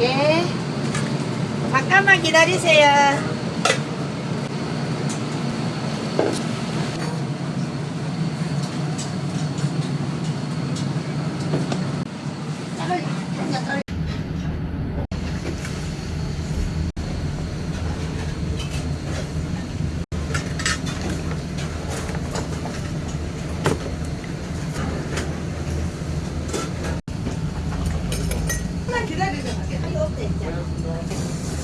예. 잠깐만 기다리세요. 기다리세요. ってんじゃん。